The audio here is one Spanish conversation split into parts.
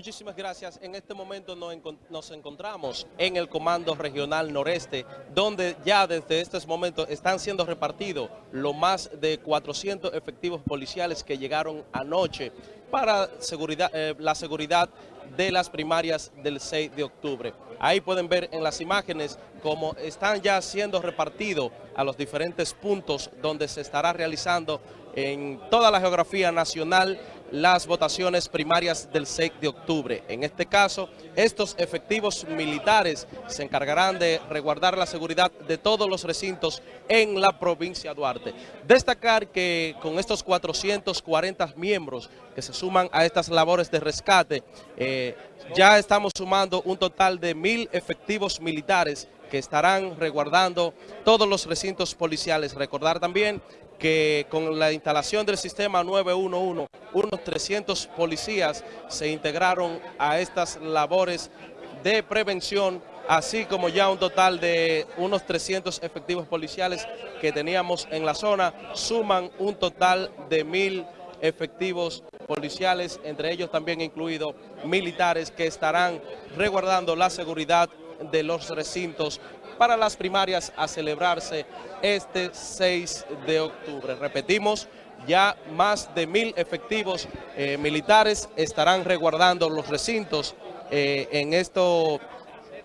Muchísimas gracias. En este momento nos encontramos en el Comando Regional Noreste, donde ya desde estos momentos están siendo repartidos lo más de 400 efectivos policiales que llegaron anoche para eh, la seguridad de las primarias del 6 de octubre. Ahí pueden ver en las imágenes cómo están ya siendo repartidos a los diferentes puntos donde se estará realizando en toda la geografía nacional las votaciones primarias del 6 de octubre. En este caso, estos efectivos militares se encargarán de resguardar la seguridad de todos los recintos en la provincia de Duarte. Destacar que con estos 440 miembros que se suman a estas labores de rescate, eh, ya estamos sumando un total de mil efectivos militares que estarán resguardando todos los recintos policiales. Recordar también que con la instalación del sistema 911, unos 300 policías se integraron a estas labores de prevención, así como ya un total de unos 300 efectivos policiales que teníamos en la zona, suman un total de mil efectivos policiales, entre ellos también incluidos militares que estarán resguardando la seguridad de los recintos para las primarias a celebrarse este 6 de octubre. Repetimos, ya más de mil efectivos eh, militares estarán resguardando los recintos eh, en, esto,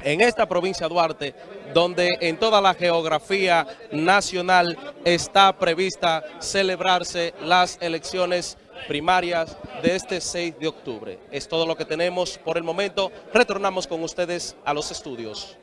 en esta provincia de Duarte, donde en toda la geografía nacional está prevista celebrarse las elecciones primarias de este 6 de octubre. Es todo lo que tenemos por el momento. Retornamos con ustedes a los estudios.